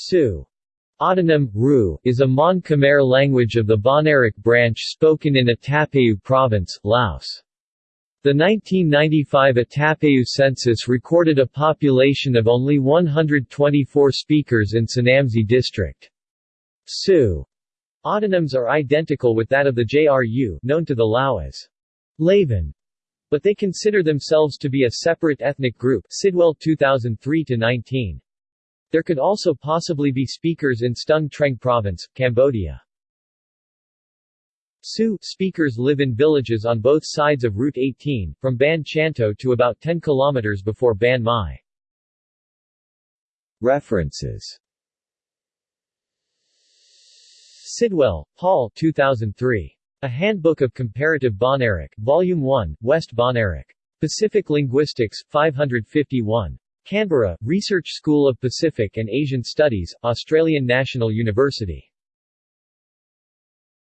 Sioux Autonym, Ru, is a Mon Khmer language of the Bahnaric branch spoken in Attapeu Province, Laos. The 1995 Attapeu census recorded a population of only 124 speakers in Sanamxay district. Sioux autonyms are identical with that of the JRU known to the Lao as Laven, but they consider themselves to be a separate ethnic group Sidwell 2003-19. There could also possibly be speakers in Stung Treng Province, Cambodia. Sioux speakers live in villages on both sides of Route 18, from Ban Chanto to about 10 kilometers before Ban Mai. References Sidwell, Paul 2003. A Handbook of Comparative Bahnaric, Volume 1, West Bahnaric. Pacific Linguistics, 551. Canberra, Research School of Pacific and Asian Studies, Australian National University.